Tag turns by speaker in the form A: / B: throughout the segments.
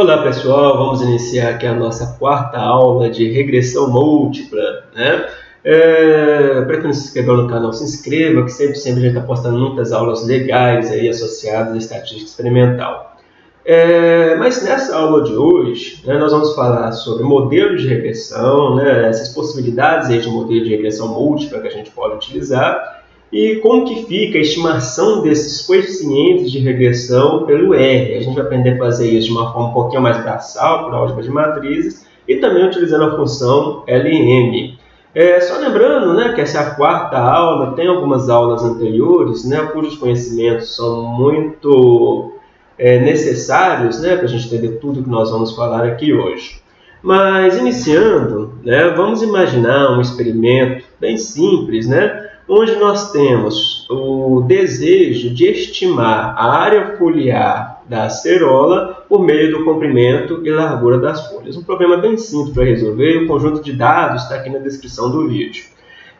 A: Olá pessoal, vamos iniciar aqui a nossa quarta aula de regressão múltipla. Né? É, Para quem não se inscreveu no canal, se inscreva, que sempre, sempre a gente está postando muitas aulas legais aí associadas à estatística experimental. É, mas nessa aula de hoje, né, nós vamos falar sobre modelos de regressão, né, essas possibilidades aí de modelo de regressão múltipla que a gente pode utilizar e como que fica a estimação desses coeficientes de regressão pelo R? A gente vai aprender a fazer isso de uma forma um pouquinho mais braçal, por álgebra de matrizes, e também utilizando a função LM. É, só lembrando né, que essa é a quarta aula, tem algumas aulas anteriores, né, cujos conhecimentos são muito é, necessários né, para a gente entender tudo que nós vamos falar aqui hoje. Mas, iniciando, né, vamos imaginar um experimento bem simples, né, onde nós temos o desejo de estimar a área foliar da acerola por meio do comprimento e largura das folhas. Um problema bem simples para resolver, o conjunto de dados está aqui na descrição do vídeo.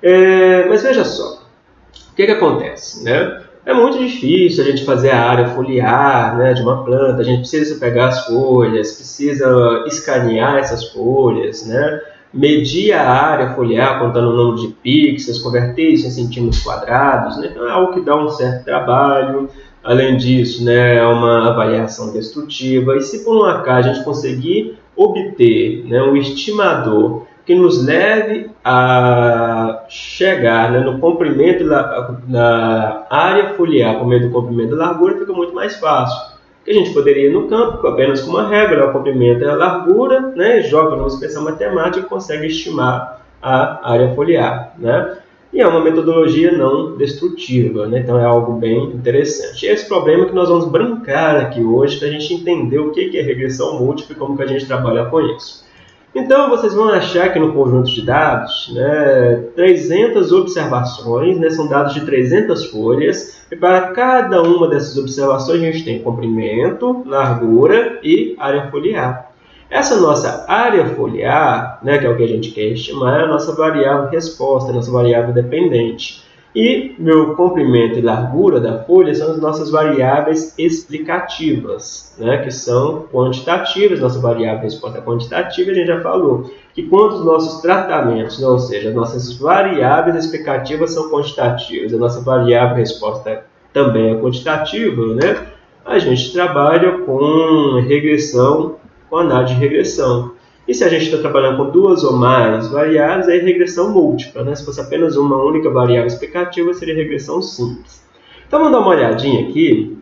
A: É, mas veja só, o que, que acontece? Né? É muito difícil a gente fazer a área foliar né, de uma planta, a gente precisa pegar as folhas, precisa escanear essas folhas, né? Medir a área foliar contando o número de pixels, converter isso em centímetros quadrados, né? então é algo que dá um certo trabalho. Além disso, né, é uma avaliação destrutiva. E se por um acaso a gente conseguir obter né, um estimador que nos leve a chegar né, no comprimento da área foliar por meio do comprimento da largura, fica muito mais fácil que a gente poderia ir no campo apenas com uma regra, o comprimento e a largura, né, joga numa expressão matemática e consegue estimar a área foliar. Né? E é uma metodologia não destrutiva, né? então é algo bem interessante. E esse problema que nós vamos brincar aqui hoje para a gente entender o que é regressão múltipla e como que a gente trabalha com isso. Então, vocês vão achar que no conjunto de dados, né, 300 observações, né, são dados de 300 folhas, e para cada uma dessas observações a gente tem comprimento, largura e área foliar. Essa nossa área foliar, né, que é o que a gente quer estimar, é a nossa variável resposta, a nossa variável dependente. E meu comprimento e largura da folha são as nossas variáveis explicativas, né, que são quantitativas. Nossa variável resposta quantitativa, a gente já falou que quando os nossos tratamentos, ou seja, as nossas variáveis explicativas são quantitativas, a nossa variável resposta também é quantitativa, né, a gente trabalha com regressão, com análise de regressão. E se a gente está trabalhando com duas ou mais variáveis, é regressão múltipla. Né? Se fosse apenas uma única variável explicativa, seria regressão simples. Então vamos dar uma olhadinha aqui,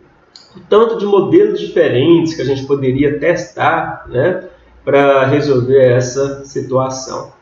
A: o tanto de modelos diferentes que a gente poderia testar né, para resolver essa situação.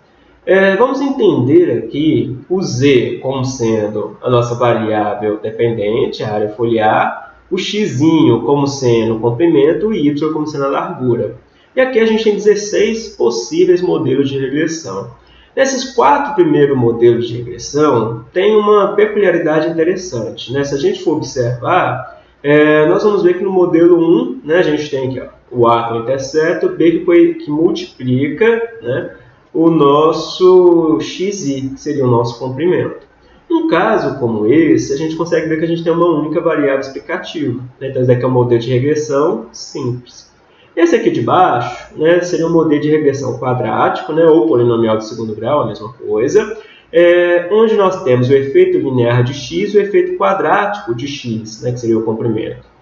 A: É, vamos entender aqui o z como sendo a nossa variável dependente, a área foliar, o x como sendo o comprimento e y como sendo a largura. E aqui a gente tem 16 possíveis modelos de regressão. Nesses quatro primeiros modelos de regressão, tem uma peculiaridade interessante. Né? Se a gente for observar, é, nós vamos ver que no modelo 1, né, a gente tem aqui ó, o A com intercepto, B que, que multiplica né, o nosso xi, que seria o nosso comprimento. Num caso como esse, a gente consegue ver que a gente tem uma única variável explicativa. Né? Então, esse aqui é um modelo de regressão simples. Esse aqui de baixo né, seria um modelo de regressão quadrático, né, ou polinomial de segundo grau, a mesma coisa, é, onde nós temos o efeito linear de x e o efeito quadrático de x, né, que seria o comprimento.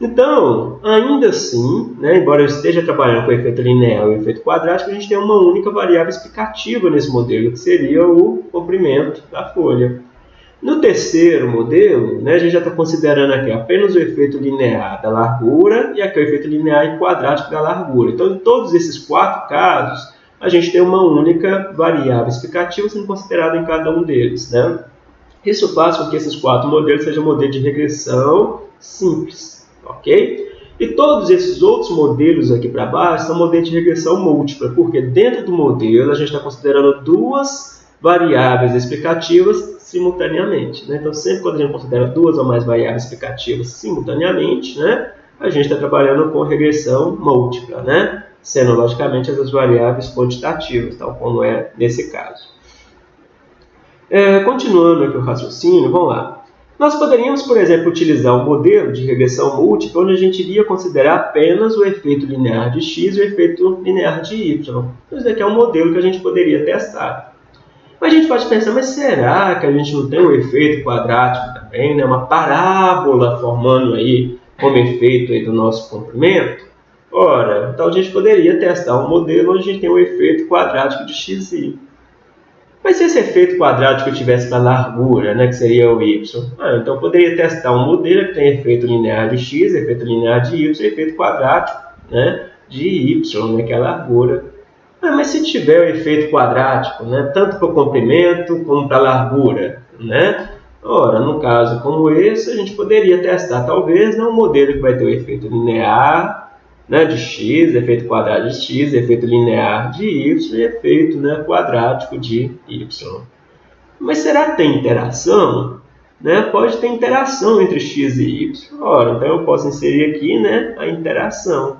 A: Então, ainda assim, né, embora eu esteja trabalhando com o efeito linear e o efeito quadrático, a gente tem uma única variável explicativa nesse modelo, que seria o comprimento da folha. No terceiro modelo, né, a gente já está considerando aqui apenas o efeito linear da largura e aqui o efeito linear e quadrático da largura. Então, em todos esses quatro casos, a gente tem uma única variável explicativa sendo considerada em cada um deles. Né? Isso faz com que esses quatro modelos sejam modelos de regressão simples. ok? E todos esses outros modelos aqui para baixo são modelos de regressão múltipla, porque dentro do modelo a gente está considerando duas variáveis explicativas simultaneamente. Né? Então, sempre quando a gente considera duas ou mais variáveis explicativas simultaneamente, né, a gente está trabalhando com regressão múltipla, né? sendo, logicamente, as variáveis quantitativas, tal como é nesse caso. É, continuando aqui o raciocínio, vamos lá. Nós poderíamos, por exemplo, utilizar um modelo de regressão múltipla onde a gente iria considerar apenas o efeito linear de x e o efeito linear de y. Esse aqui é um modelo que a gente poderia testar. Mas a gente pode pensar, mas será que a gente não tem um efeito quadrático também, né? uma parábola formando aí como efeito aí do nosso comprimento? Ora, então a gente poderia testar um modelo onde a gente tem um efeito quadrático de x y. Mas se esse efeito quadrático tivesse para largura, né, que seria o y, ah, então eu poderia testar um modelo que tem efeito linear de x, efeito linear de y efeito quadrático né, de y, né, que é a largura. Ah, mas se tiver o efeito quadrático, né, tanto para o comprimento como para a largura, né? Ora, no caso como esse, a gente poderia testar talvez né, um modelo que vai ter o efeito linear né, de x, efeito quadrado de x, efeito linear de y e efeito né, quadrático de y. Mas será que tem interação? Né? Pode ter interação entre x e y. Ora, então eu posso inserir aqui né, a interação.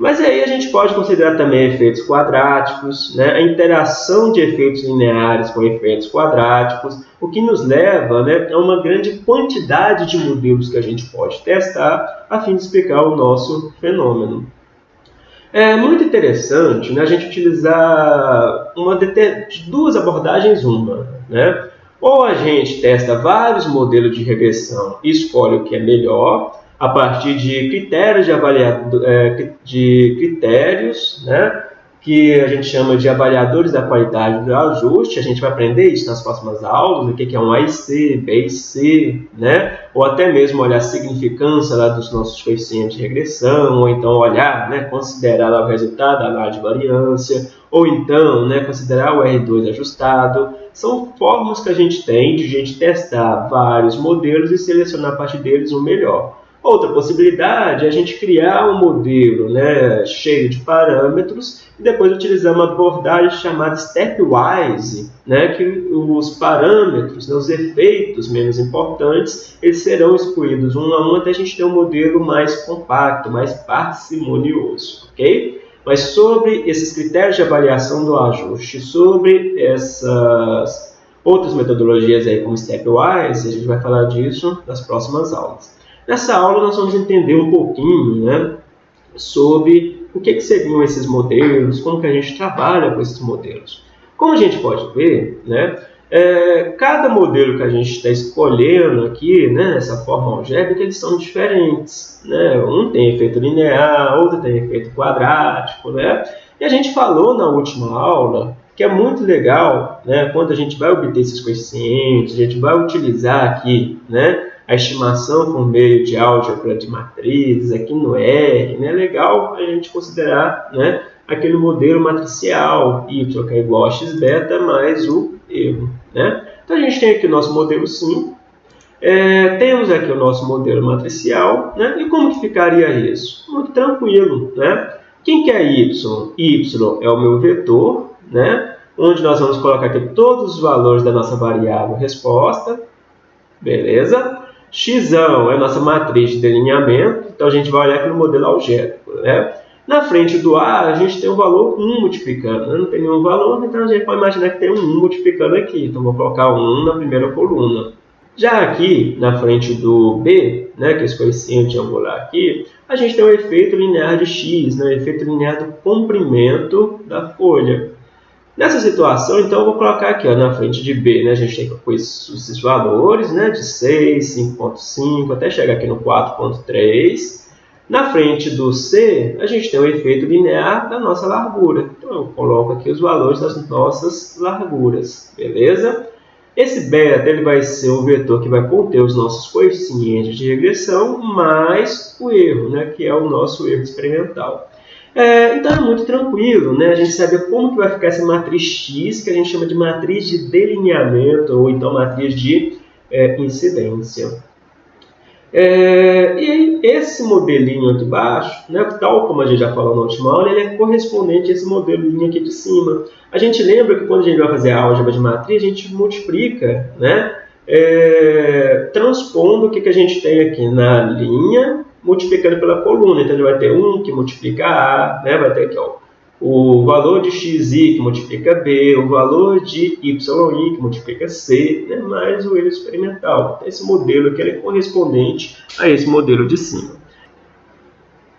A: Mas aí a gente pode considerar também efeitos quadráticos, né? a interação de efeitos lineares com efeitos quadráticos, o que nos leva né, a uma grande quantidade de modelos que a gente pode testar a fim de explicar o nosso fenômeno. É muito interessante né, a gente utilizar uma duas abordagens uma. Né? Ou a gente testa vários modelos de regressão e escolhe o que é melhor, a partir de critérios de avaliado, é, de critérios, né, que a gente chama de avaliadores da qualidade do ajuste. A gente vai aprender isso nas próximas aulas, o que é um AIC, BIC, né? ou até mesmo olhar a significância lá dos nossos coeficientes de regressão, ou então olhar, né, considerar o resultado da análise de variância, ou então né, considerar o R2 ajustado. São formas que a gente tem de a gente testar vários modelos e selecionar a partir deles o melhor. Outra possibilidade é a gente criar um modelo né, cheio de parâmetros e depois utilizar uma abordagem chamada stepwise, né, que os parâmetros, né, os efeitos menos importantes, eles serão excluídos um a um até a gente ter um modelo mais compacto, mais parcimonioso, ok? Mas sobre esses critérios de avaliação do ajuste, sobre essas outras metodologias aí como stepwise, a gente vai falar disso nas próximas aulas. Nessa aula nós vamos entender um pouquinho né, sobre o que, que seriam esses modelos, como que a gente trabalha com esses modelos. Como a gente pode ver, né, é, cada modelo que a gente está escolhendo aqui, né, essa forma algébrica, eles são diferentes. Né? Um tem efeito linear, outro tem efeito quadrático. Né? E a gente falou na última aula que é muito legal né, quando a gente vai obter esses coeficientes, a gente vai utilizar aqui né, a estimação por meio de álgebra de matrizes, aqui no R, né, é legal a gente considerar né, aquele modelo matricial, y que é igual a x beta mais o erro. Né? Então a gente tem aqui o nosso modelo sim, é, temos aqui o nosso modelo matricial, né? e como que ficaria isso? Muito tranquilo. Né? Quem que é y? y é o meu vetor, né? onde nós vamos colocar aqui todos os valores da nossa variável resposta, beleza? X é a nossa matriz de delineamento, então a gente vai olhar aqui no modelo algébrico. Né? Na frente do A, a gente tem o valor 1 multiplicando, né? não tem nenhum valor, então a gente pode imaginar que tem um 1 multiplicando aqui, então vou colocar 1 na primeira coluna. Já aqui, na frente do B, né, que é esse coeficiente angular aqui, a gente tem o efeito linear de x, né, o efeito linear do comprimento da folha. Nessa situação, então, eu vou colocar aqui ó, na frente de B, né, a gente tem esses valores né, de 6, 5.5, até chegar aqui no 4.3. Na frente do C, a gente tem o efeito linear da nossa largura. Então, eu coloco aqui os valores das nossas larguras, beleza? Esse beta ele vai ser o vetor que vai conter os nossos coeficientes de regressão mais o erro, né, que é o nosso erro experimental. É, então é muito tranquilo, né? A gente saber como que vai ficar essa matriz X, que a gente chama de matriz de delineamento, ou então matriz de é, incidência. É, e aí, esse modelinho aqui embaixo, né, tal como a gente já falou na última aula, ele é correspondente a esse modelinho aqui de cima. A gente lembra que quando a gente vai fazer a álgebra de matriz, a gente multiplica, né, é, transpondo o que, que a gente tem aqui na linha multiplicando pela coluna. Então, ele vai ter 1 que multiplica A, né? vai ter aqui ó, o valor de xi que multiplica b, o valor de yi que multiplica c, né, mais o erro experimental. Esse modelo aqui é correspondente a esse modelo de cima.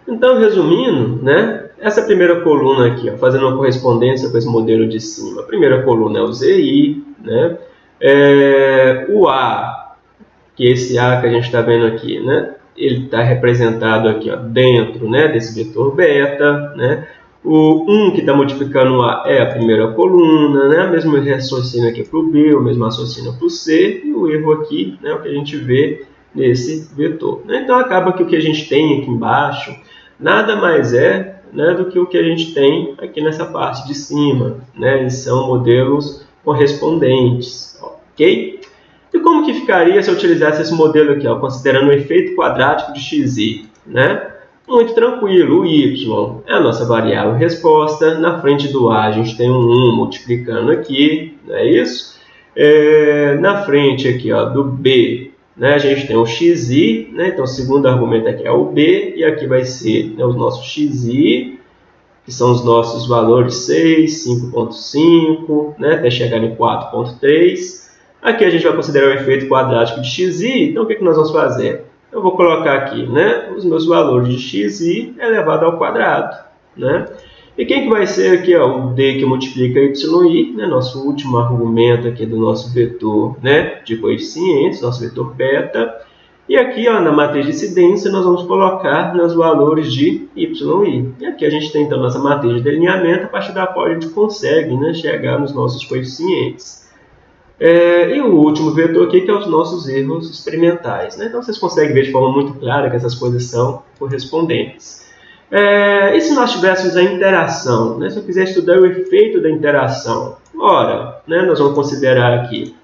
A: Então, resumindo, né, essa primeira coluna aqui, ó, fazendo uma correspondência com esse modelo de cima. A primeira coluna é o ZI, né, é, o A, que é esse A que a gente está vendo aqui, né, ele está representado aqui ó, dentro né, desse vetor beta, né, o 1 que está multiplicando o A é a primeira coluna, né? o mesmo raciocínio aqui para o B, o mesmo raciocínio para o C, e o erro aqui é né, o que a gente vê nesse vetor. Né? Então acaba que o que a gente tem aqui embaixo nada mais é né, do que o que a gente tem aqui nessa parte de cima. Né? Eles são modelos correspondentes. ok? E como que ficaria se eu utilizasse esse modelo aqui, ó, considerando o efeito quadrático de xi? Né? Muito tranquilo, o y é a nossa variável resposta. Na frente do a, a gente tem um 1 multiplicando aqui, não é isso? É, na frente aqui ó, do b, né, a gente tem o xi, né, então o segundo argumento aqui é o b, e aqui vai ser né, os nossos xi, que são os nossos valores 6, 5.5, né, até chegar em 4.3. Aqui a gente vai considerar o efeito quadrático de xi, então o que, que nós vamos fazer? eu vou colocar aqui né, os meus valores de xi elevado ao quadrado. Né? E quem que vai ser aqui ó, o d que multiplica yi, né, nosso último argumento aqui do nosso vetor né, de coeficientes, nosso vetor beta. E aqui ó, na matriz de incidência nós vamos colocar nos valores de yi. E aqui a gente tem então nossa matriz de delineamento, a partir da qual a gente consegue né, chegar nos nossos coeficientes. É, e o último vetor aqui que é os nossos erros experimentais. Né? Então vocês conseguem ver de forma muito clara que essas coisas são correspondentes. É, e se nós tivéssemos a interação? Né? Se eu quiser estudar o efeito da interação, ora, né, nós vamos considerar aqui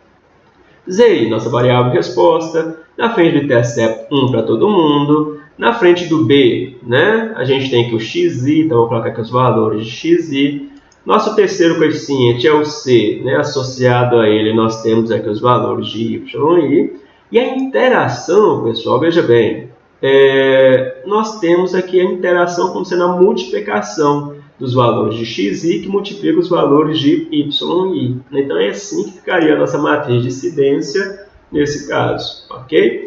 A: Z, nossa variável resposta, na frente do intercept 1 para todo mundo, na frente do B, né, a gente tem aqui o xi, então vou colocar aqui os valores de xi, nosso terceiro coeficiente é o C, né? associado a ele nós temos aqui os valores de y e i. E a interação, pessoal, veja bem, é, nós temos aqui a interação como sendo a multiplicação dos valores de xi que multiplica os valores de y e i. Então é assim que ficaria a nossa matriz de incidência nesse caso, ok?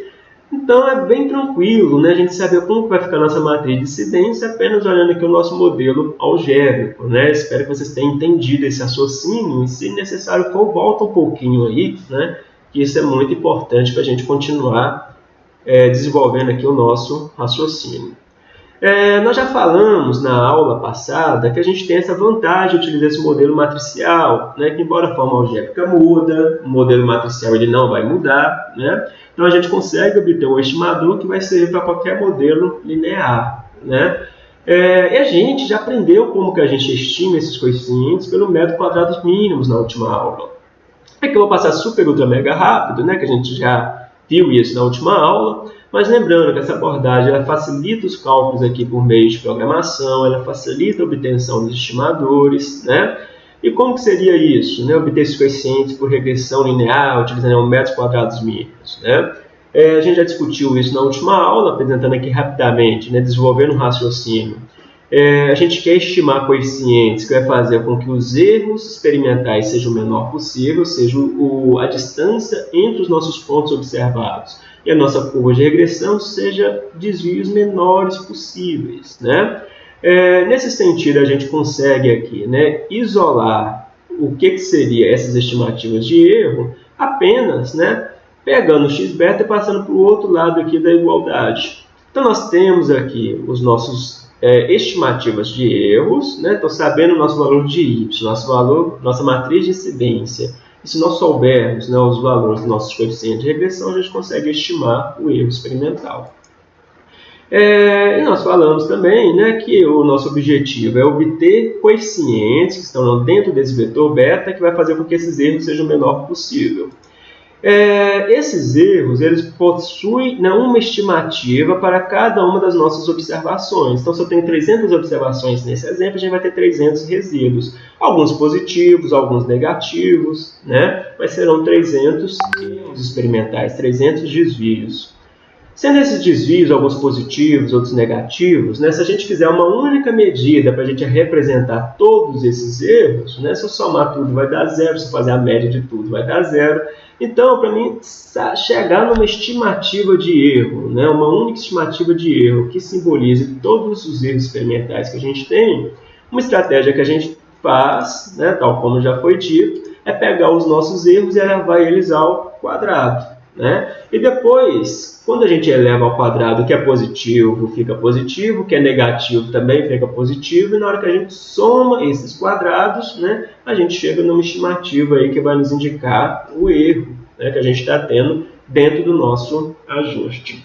A: Então é bem tranquilo né, a gente saber como vai ficar a nossa matriz de incidência apenas olhando aqui o nosso modelo algébrico. Né? Espero que vocês tenham entendido esse raciocínio e se necessário for, volta um pouquinho aí, né? que isso é muito importante para a gente continuar é, desenvolvendo aqui o nosso raciocínio. É, nós já falamos na aula passada que a gente tem essa vantagem de utilizar esse modelo matricial, né, que embora a forma algébrica muda, o modelo matricial ele não vai mudar, né, então a gente consegue obter um estimador que vai servir para qualquer modelo linear. Né, é, e a gente já aprendeu como que a gente estima esses coeficientes pelo método quadrados mínimos na última aula. Aqui eu vou passar super ultra mega rápido, né, que a gente já viu isso na última aula, mas lembrando que essa abordagem ela facilita os cálculos aqui por meio de programação, ela facilita a obtenção dos estimadores, né? E como que seria isso? Né? Obter esses coeficientes por regressão linear, utilizando metros quadrados mínimos, né? É, a gente já discutiu isso na última aula, apresentando aqui rapidamente, né? desenvolvendo um raciocínio. É, a gente quer estimar coeficientes que vai fazer com que os erros experimentais sejam o menor possível, seja o, a distância entre os nossos pontos observados e a nossa curva de regressão seja desvios menores possíveis. Né? É, nesse sentido, a gente consegue aqui né, isolar o que, que seria essas estimativas de erro apenas né, pegando o x-beta e passando para o outro lado aqui da igualdade. Então, nós temos aqui os nossos é, estimativas de erros, né? Então, sabendo o nosso valor de y, nosso valor, nossa matriz de incidência e se nós soubermos né, os valores dos nossos coeficientes de regressão, a gente consegue estimar o erro experimental. É, e nós falamos também né, que o nosso objetivo é obter coeficientes que estão dentro desse vetor beta que vai fazer com que esses erros sejam o menor possível. É, esses erros eles possuem né, uma estimativa para cada uma das nossas observações. Então, se eu tenho 300 observações nesse exemplo, a gente vai ter 300 resíduos. Alguns positivos, alguns negativos, né? mas serão 300 erros experimentais, 300 desvios. Sendo esses desvios alguns positivos, outros negativos, né, se a gente fizer uma única medida para a gente representar todos esses erros, né, se eu somar tudo vai dar zero, se eu fazer a média de tudo vai dar zero. Então, para mim, chegar numa estimativa de erro, né, uma única estimativa de erro que simbolize todos os erros experimentais que a gente tem, uma estratégia que a gente faz, né, tal como já foi dito, é pegar os nossos erros e elevar eles ao quadrado. Né? E depois, quando a gente eleva ao quadrado, o que é positivo fica positivo, o que é negativo também fica positivo, e na hora que a gente soma esses quadrados, né, a gente chega numa estimativa aí que vai nos indicar o erro né, que a gente está tendo dentro do nosso ajuste.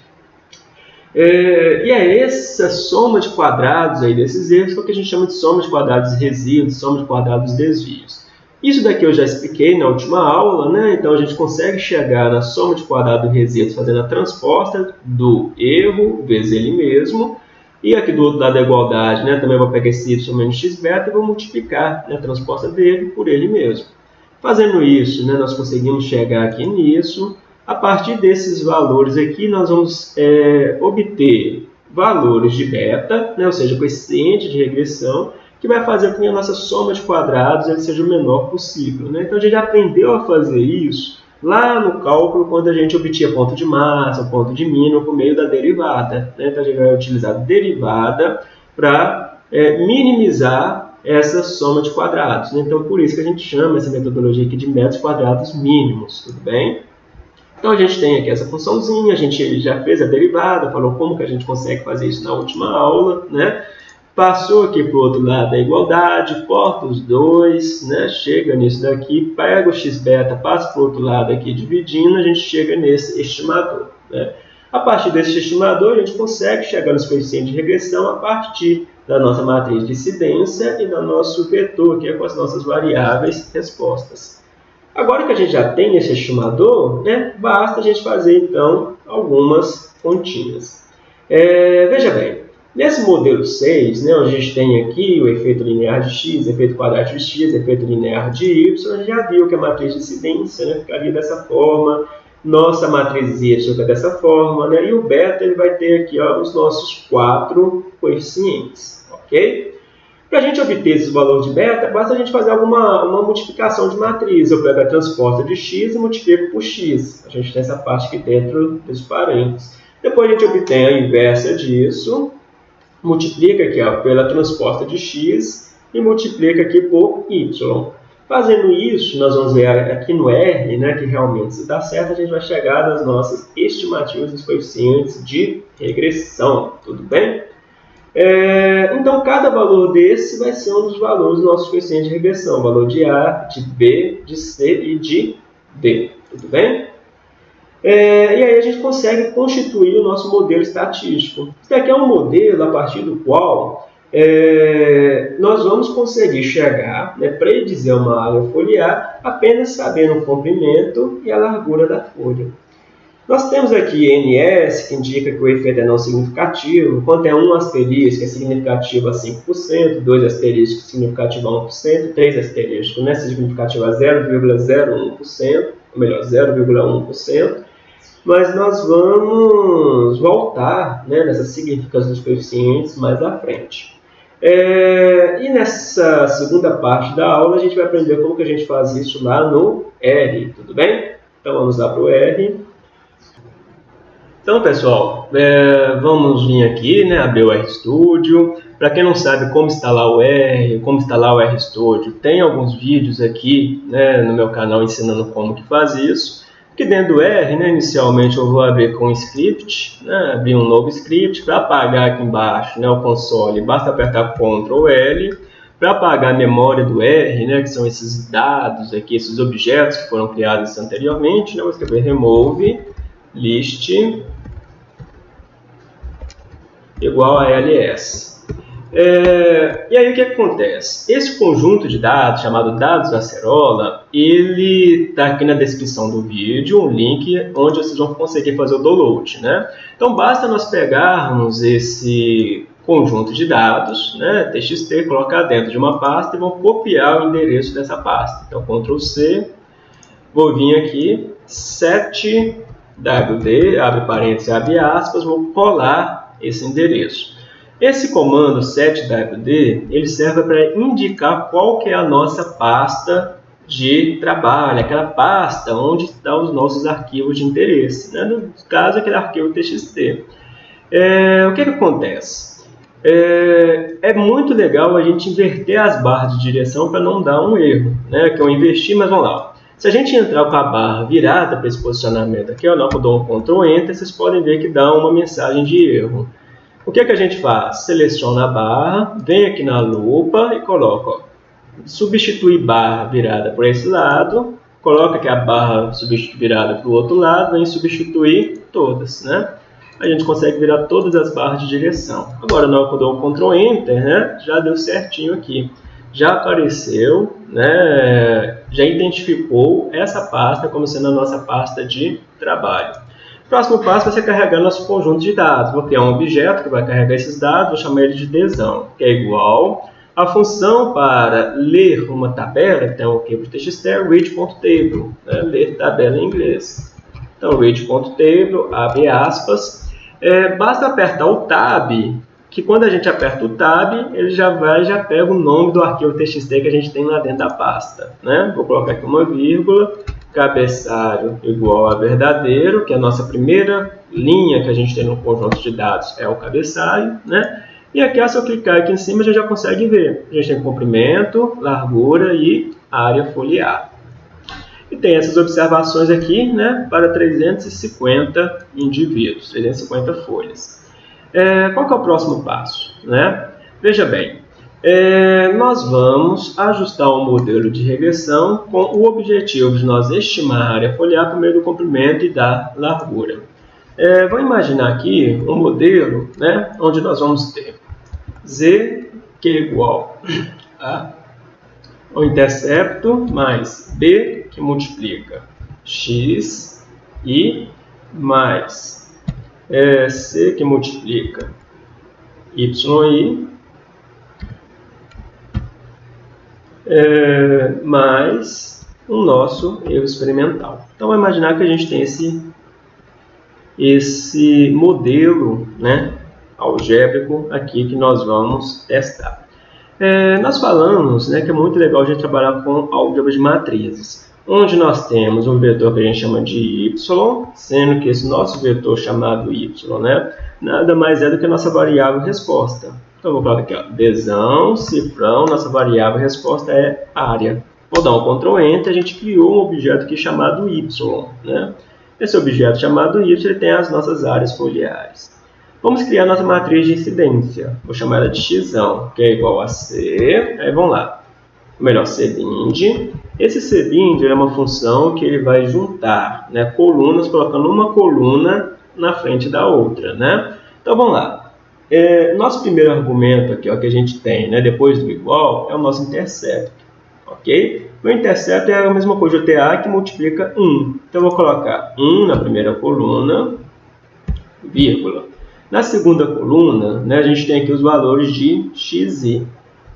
A: É, e é essa soma de quadrados aí desses erros que a gente chama de soma de quadrados resíduos, soma de quadrados desvios. Isso daqui eu já expliquei na última aula, né? então a gente consegue chegar na soma de quadrado resíduos fazendo a transposta do erro vezes ele mesmo. E aqui do outro lado da igualdade, né? também vou pegar esse y menos x beta e vou multiplicar né? a transposta dele por ele mesmo. Fazendo isso, né? nós conseguimos chegar aqui nisso. A partir desses valores aqui, nós vamos é, obter valores de beta, né? ou seja, coeficiente de regressão, que vai fazer com que a nossa soma de quadrados ele seja o menor possível. Né? Então a gente aprendeu a fazer isso lá no cálculo quando a gente obtinha ponto de massa, ponto de mínimo por meio da derivada. Né? Então a gente vai utilizar derivada para é, minimizar essa soma de quadrados. Né? Então por isso que a gente chama essa metodologia aqui de metros quadrados mínimos, tudo bem? Então a gente tem aqui essa funçãozinha, a gente já fez a derivada, falou como que a gente consegue fazer isso na última aula, né? Passou aqui para o outro lado da igualdade, corta os dois, né? chega nisso daqui, pega o x beta, passa para o outro lado aqui dividindo, a gente chega nesse estimador. Né? A partir desse estimador, a gente consegue chegar nos coeficientes de regressão a partir da nossa matriz de incidência e do nosso vetor, que é com as nossas variáveis respostas. Agora que a gente já tem esse estimador, né, basta a gente fazer, então, algumas continhas. É, veja bem, Nesse modelo 6, né, onde a gente tem aqui o efeito linear de x, efeito quadrático de x, efeito linear de y, a gente já viu que a matriz de incidência né, ficaria dessa forma, nossa matriz y fica dessa forma, né, e o beta ele vai ter aqui ó, os nossos quatro coeficientes, ok? Para a gente obter esses valores de beta, basta a gente fazer alguma uma multiplicação de matriz. Eu pego a transposta de x e multiplico por x. A gente tem essa parte aqui dentro dos parênteses. Depois a gente obtém a inversa disso, multiplica aqui ó, pela transposta de x e multiplica aqui por y. Fazendo isso, nós vamos ver aqui no R, né, que realmente se dá certo, a gente vai chegar nas nossas estimativas dos coeficientes de regressão, tudo bem? É, então, cada valor desse vai ser um dos valores dos nossos coeficientes de regressão, valor de A, de B, de C e de D, tudo bem? É, e aí a gente consegue constituir o nosso modelo estatístico. Isso aqui é um modelo a partir do qual é, nós vamos conseguir chegar, né, predizer uma área foliar apenas sabendo o comprimento e a largura da folha. Nós temos aqui NS, que indica que o efeito é não significativo, quando é um asterisco é significativo a 5%, dois asteriscos significativo a 1%, três asteriscos né, significativo a 0,01%, ou melhor, 0,1%, mas nós vamos voltar né, nessas significações dos coeficientes mais à frente. É, e nessa segunda parte da aula a gente vai aprender como que a gente faz isso lá no R, tudo bem? Então vamos lá para o R. Então pessoal, é, vamos vir aqui, né, abrir o RStudio. Para quem não sabe como instalar o R, como instalar o RStudio, tem alguns vídeos aqui né, no meu canal ensinando como que faz isso. Aqui dentro do R, né, inicialmente eu vou abrir com script, né, abrir um novo script. Para apagar aqui embaixo né, o console, basta apertar Ctrl L. Para apagar a memória do R, né, que são esses dados aqui, esses objetos que foram criados anteriormente, né, vou escrever remove list igual a ls. É, e aí o que acontece? Esse conjunto de dados, chamado dados acerola, ele está aqui na descrição do vídeo, um link onde vocês vão conseguir fazer o download. Né? Então basta nós pegarmos esse conjunto de dados, né, txt, colocar dentro de uma pasta e vão copiar o endereço dessa pasta. Então Ctrl C, vou vir aqui, set wd, abre parênteses, abre aspas, vou colar esse endereço. Esse comando setwd, ele serve para indicar qual que é a nossa pasta de trabalho, aquela pasta onde estão os nossos arquivos de interesse. Né? No caso, aquele arquivo txt. É, o que, que acontece? É, é, muito legal a gente inverter as barras de direção para não dar um erro, né? que eu investi, mas vamos lá. Se a gente entrar com a barra virada para esse posicionamento aqui, eu dou um Ctrl Enter, vocês podem ver que dá uma mensagem de erro. O que, é que a gente faz? Seleciona a barra, vem aqui na lupa e coloca, ó, substituir barra virada por esse lado, coloca aqui a barra virada para o outro lado, vem substituir todas, né? A gente consegue virar todas as barras de direção. Agora, na hora que eu dou um Ctrl Enter, né, já deu certinho aqui. Já apareceu, né, já identificou essa pasta como sendo a nossa pasta de trabalho. Próximo passo vai ser carregar nosso conjunto de dados. Vou criar um objeto que vai carregar esses dados, vou chamar ele de desão, que é igual a função para ler uma tabela, que tem um arquivo de txt, é read.table, né? ler tabela em inglês. Então, read.table, abre aspas. É, basta apertar o tab, que quando a gente aperta o tab, ele já vai já pega o nome do arquivo txt que a gente tem lá dentro da pasta. Né? Vou colocar aqui uma vírgula, cabeçalho igual a verdadeiro, que é a nossa primeira linha que a gente tem no conjunto de dados é o cabeçalho, né? E aqui, se eu clicar aqui em cima, a gente já consegue ver. A gente tem comprimento, largura e área foliar. E tem essas observações aqui né, para 350 indivíduos, 350 folhas. É, qual que é o próximo passo? Né? Veja bem, é, nós vamos ajustar o modelo de regressão com o objetivo de nós estimar a área foliar por meio do comprimento e da largura. É, vamos imaginar aqui um modelo né, onde nós vamos ter z que é igual a o intercepto mais b que multiplica x e mais é, c que multiplica yi é, mais o nosso erro experimental. Então, vamos imaginar que a gente tem esse, esse modelo né, algébrico aqui que nós vamos testar. É, nós falamos né, que é muito legal a gente trabalhar com álgebra de matrizes, onde nós temos um vetor que a gente chama de y, sendo que esse nosso vetor chamado y né, nada mais é do que a nossa variável resposta. Então, vou colocar aqui, ó, desão, cifrão, nossa variável resposta é área. Vou dar um Ctrl Enter, a gente criou um objeto aqui chamado y. Né? Esse objeto chamado y ele tem as nossas áreas foliares. Vamos criar nossa matriz de incidência. Vou chamar ela de x, que é igual a c. Aí vamos lá. Melhor, cbind. Esse cbind é uma função que ele vai juntar né, colunas, colocando uma coluna na frente da outra. Né? Então vamos lá. É, nosso primeiro argumento aqui, ó, que a gente tem, né, depois do igual, é o nosso intercepto. Ok? O intercepto é a mesma coisa, o TA que multiplica 1. Então, eu vou colocar 1 na primeira coluna, vírgula. Na segunda coluna, né, a gente tem aqui os valores de xi.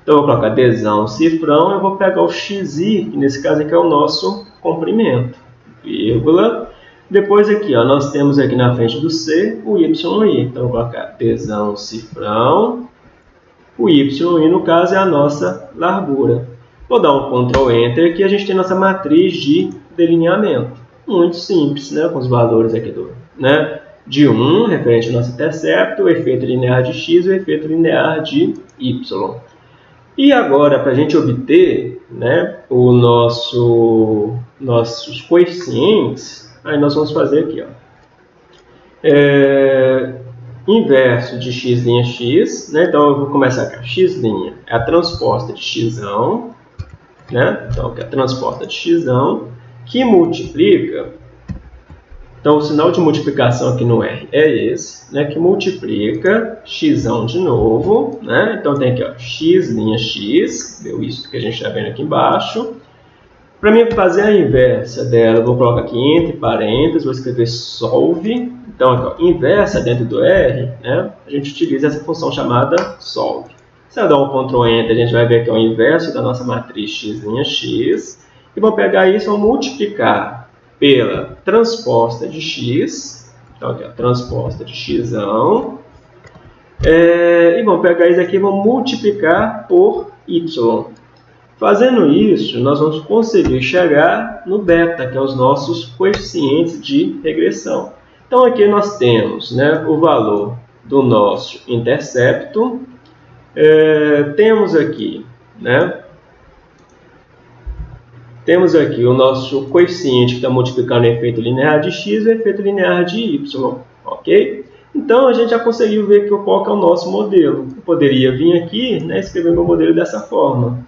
A: Então, eu vou colocar desão cifrão, eu vou pegar o xi, que nesse caso aqui é o nosso comprimento, vírgula. Depois aqui, ó, nós temos aqui na frente do C o YI. Então, eu vou colocar desão cifrão. O YI, no caso, é a nossa largura. Vou dar um Ctrl Enter aqui, a gente tem nossa matriz de delineamento. Muito simples, né, com os valores aqui do, né, de 1, referente ao nosso intercepto, o efeito linear de x e o efeito linear de y. E agora, para a gente obter né, o nosso, nossos coeficientes, aí nós vamos fazer aqui. Ó. É, inverso de x' x, né? então eu vou começar aqui. x' é a transposta de x, né? então que é a transposta de x, que multiplica então, o sinal de multiplicação aqui no R é esse, né, que multiplica x de novo. Né? Então, tem aqui ó, x, linha x, deu isso que a gente está vendo aqui embaixo. Para mim fazer a inversa dela, vou colocar aqui entre parênteses, vou escrever solve. Então, aqui, ó, inversa dentro do R, né, a gente utiliza essa função chamada solve. Se eu dar um Ctrl Enter, a gente vai ver que é o inverso da nossa matriz x', x. E vou pegar isso e vou multiplicar pela transposta de x, então aqui, ó, transposta de x, é, e vamos pegar isso aqui e vamos multiplicar por y. Fazendo isso, nós vamos conseguir chegar no beta, que é os nossos coeficientes de regressão. Então aqui nós temos né, o valor do nosso intercepto, é, temos aqui né, temos aqui o nosso coeficiente que está multiplicando o efeito linear de x e o efeito linear de y, ok? Então, a gente já conseguiu ver que qual que é o nosso modelo. Eu poderia vir aqui né, escrever meu modelo dessa forma.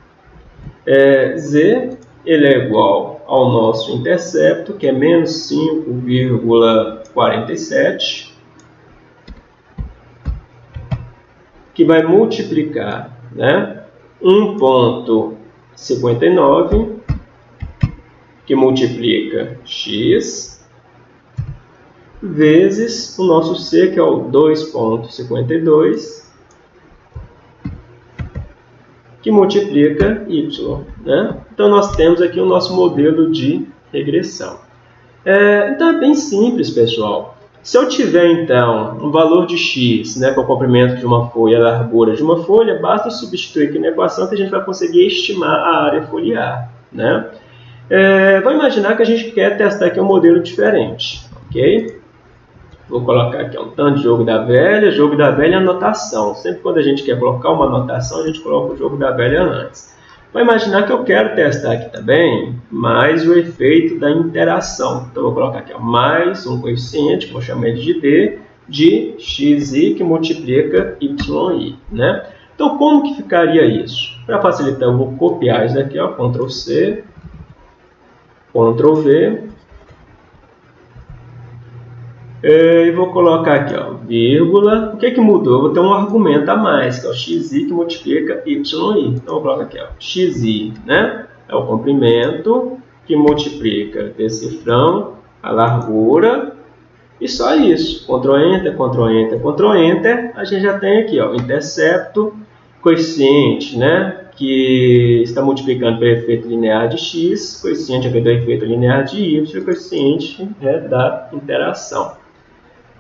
A: É, z ele é igual ao nosso intercepto, que é menos 5,47, que vai multiplicar né, 1,59 que multiplica x vezes o nosso C, que é o 2,52, que multiplica y. Né? Então, nós temos aqui o nosso modelo de regressão. É, então, é bem simples, pessoal. Se eu tiver, então, um valor de x, né, para o comprimento de uma folha, a largura de uma folha, basta substituir aqui na equação que a gente vai conseguir estimar a área foliar. Né? É, imaginar que a gente quer testar aqui um modelo diferente, ok? Vou colocar aqui um tanto de jogo da velha, jogo da velha anotação. Sempre quando a gente quer colocar uma anotação, a gente coloca o jogo da velha antes. Vou imaginar que eu quero testar aqui também mais o efeito da interação. Então, vou colocar aqui mais um coeficiente, que vou chamar ele de D, de xi que multiplica yi. Né? Então, como que ficaria isso? Para facilitar, eu vou copiar isso daqui, ó, Ctrl C, Ctrl V. É, e vou colocar aqui, ó, vírgula. O que, que mudou? Eu vou ter um argumento a mais, que é o xi que multiplica yi. Então, eu vou colocar aqui, ó, xi, né? É o comprimento que multiplica desse cifrão a largura e só isso. Ctrl Enter, Ctrl Enter, Ctrl Enter. A gente já tem aqui, ó, intercepto, coeficiente, né? Que está multiplicando pelo efeito linear de x, coeficiente aqui do efeito linear de y, coeficiente é da interação.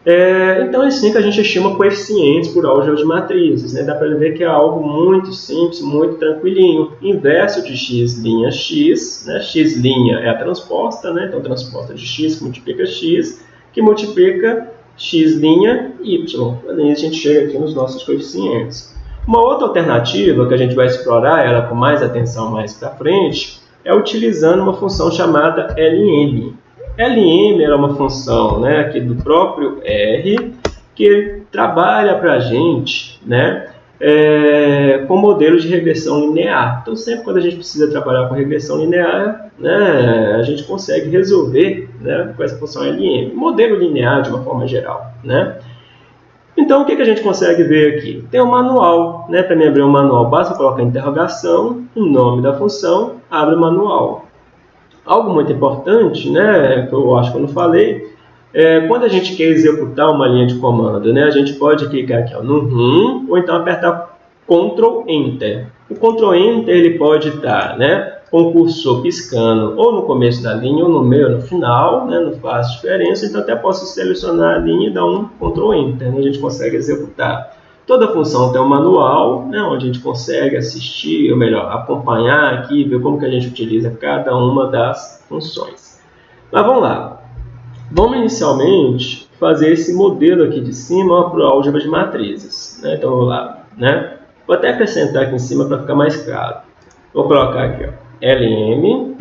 A: É, então é assim que a gente estima coeficientes por álgebra de matrizes. Né? Dá para ver que é algo muito simples, muito tranquilinho. Inverso de x' x, né? x' é a transposta, né? então transposta de x que multiplica x, que multiplica x' y. Aí a gente chega aqui nos nossos coeficientes. Uma outra alternativa que a gente vai explorar ela com mais atenção mais para frente é utilizando uma função chamada LM. LM é uma função né, aqui do próprio R que trabalha para a gente né, é, com modelos de regressão linear. Então, sempre quando a gente precisa trabalhar com regressão linear, né, a gente consegue resolver né, com essa função LM. Modelo linear de uma forma geral. Né? Então, o que, que a gente consegue ver aqui? Tem um manual, né? Para mim abrir um manual, basta colocar interrogação, o nome da função, abre o manual. Algo muito importante, né, que eu acho que eu não falei, é quando a gente quer executar uma linha de comando, né, a gente pode clicar aqui ó, no RUM, ou então apertar Ctrl Enter. O Ctrl Enter ele pode estar, né, o cursor piscando ou no começo da linha, ou no meio, ou no final, né? não faz diferença, então até posso selecionar a linha e dar um Ctrl Enter, né? a gente consegue executar. Toda função tem um manual, né? onde a gente consegue assistir, ou melhor, acompanhar aqui, ver como que a gente utiliza cada uma das funções. Mas vamos lá. Vamos inicialmente fazer esse modelo aqui de cima para o álgebra de matrizes. Né? Então vamos lá. Né? Vou até acrescentar aqui em cima para ficar mais claro. Vou colocar aqui, ó. LM,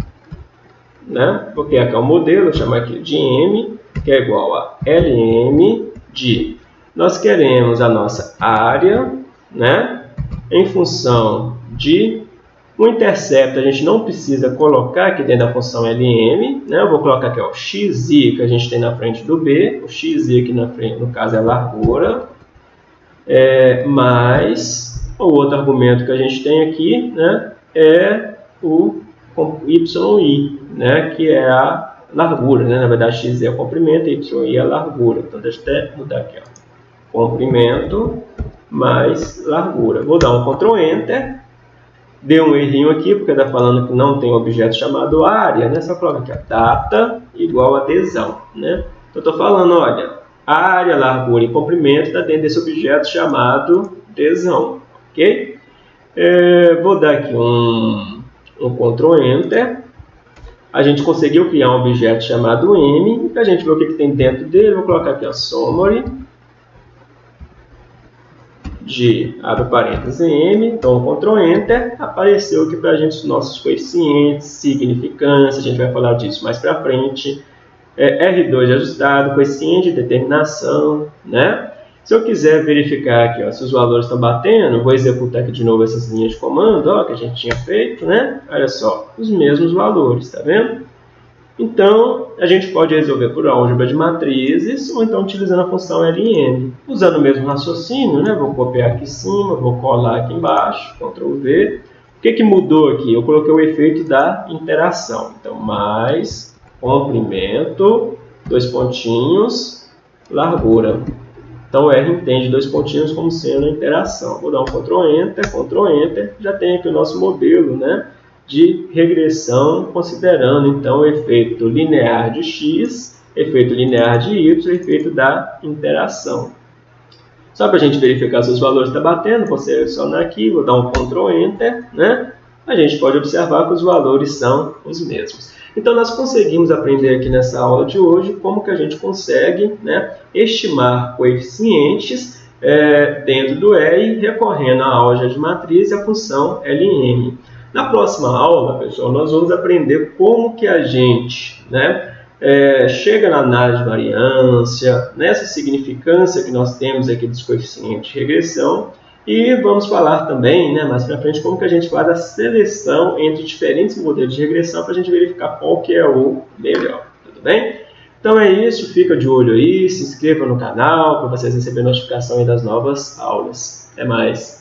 A: né? porque aqui é o modelo, chama aqui de M, que é igual a LM de... Nós queremos a nossa área, né? em função de o intercepto, a gente não precisa colocar aqui dentro da função LM, né? eu vou colocar aqui ó, xi que a gente tem na frente do B, o xi aqui na frente, no caso é largura, é, mais o outro argumento que a gente tem aqui né, é o YI, né, que é a largura, né? na verdade x é o comprimento y é a largura. Então deixa eu até mudar aqui, ó. comprimento mais largura. Vou dar um Ctrl Enter Deu um errinho aqui, porque está falando que não tem objeto chamado área, né? Só coloca aqui, data igual a adesão, né? Então, estou falando, olha, área, largura e comprimento está dentro desse objeto chamado adesão, ok? É, vou dar aqui um, um Ctrl Enter. A gente conseguiu criar um objeto chamado M, e para a gente ver o que, que tem dentro dele, vou colocar aqui a summary de, abre parênteses, M, então Ctrl Enter, apareceu aqui para a gente os nossos coeficientes, significância, a gente vai falar disso mais para frente, é, R2 ajustado, coeficiente de determinação, né? Se eu quiser verificar aqui ó, se os valores estão batendo, vou executar aqui de novo essas linhas de comando ó, que a gente tinha feito, né? Olha só, os mesmos valores, tá vendo? Então, a gente pode resolver por álgebra de matrizes ou então utilizando a função LN. Usando o mesmo raciocínio, né? vou copiar aqui em cima, vou colar aqui embaixo, Ctrl V. O que, que mudou aqui? Eu coloquei o efeito da interação. Então, mais comprimento, dois pontinhos, largura. Então, o R entende dois pontinhos como sendo a interação. Vou dar um Ctrl Enter, Ctrl Enter, já tem aqui o nosso modelo, né? de regressão, considerando então o efeito linear de x, efeito linear de y, efeito da interação. Só para a gente verificar se os valores estão batendo, vou selecionar aqui, vou dar um Ctrl Enter, né? a gente pode observar que os valores são os mesmos. Então, nós conseguimos aprender aqui nessa aula de hoje como que a gente consegue né, estimar coeficientes é, dentro do R recorrendo à álgebra de matriz e à função LM. Na próxima aula, pessoal, nós vamos aprender como que a gente né, é, chega na análise de variância, nessa significância que nós temos aqui dos coeficientes de regressão e vamos falar também, né, mais para frente, como que a gente faz a seleção entre diferentes modelos de regressão para a gente verificar qual que é o melhor, tudo bem? Então é isso, fica de olho aí, se inscreva no canal para vocês receberem notificação das novas aulas. Até mais!